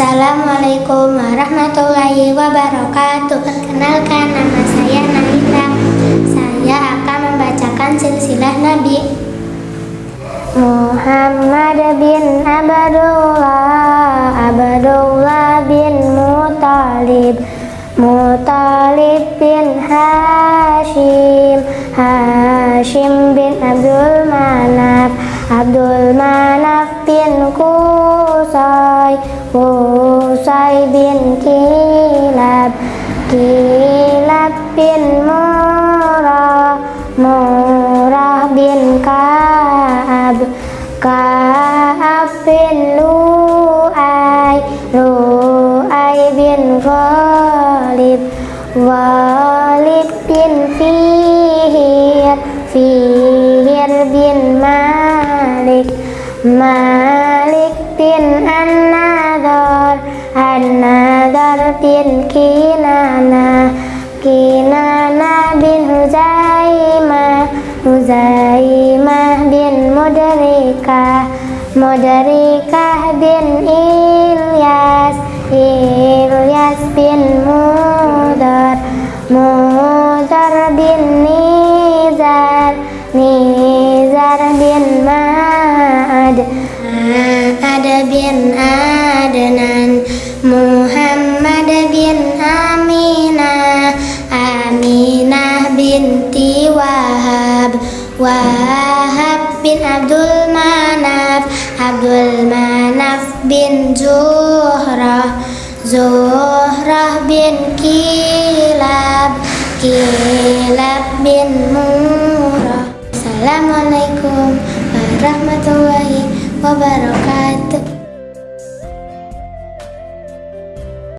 Assalamualaikum warahmatullahi wabarakatuh. Kenalkan nama saya Nahila Saya akan membacakan silsilah Nabi Muhammad bin Abdullah Abdullah bin Mutalib Mutalib bin Hashim Hashim bin Abdul Manaf Abdul Manaf bin Kusai Kusai bin Kilab. Kilab bin Murah Murah bin Kaab. Kaab bin Lu'ay Lu'ay bin Ghalib. Ghalib bin Fihir Fihir bin Malik. Malik bin An-Nadar An-Nadar bin Kinana Kinana bin Huzaimah Huzaimah bin Mudrikah Mudrikah bin Ilyas Ilyas Adnan Muhammad bin Aminah Aminah binti Wahab Wahab bin Abdul Manaf Abdul Manaf bin Zuhrah Zuhrah bin Kilab Kilab bin Murah Assalamualaikum warahmatullahi wabarakatuh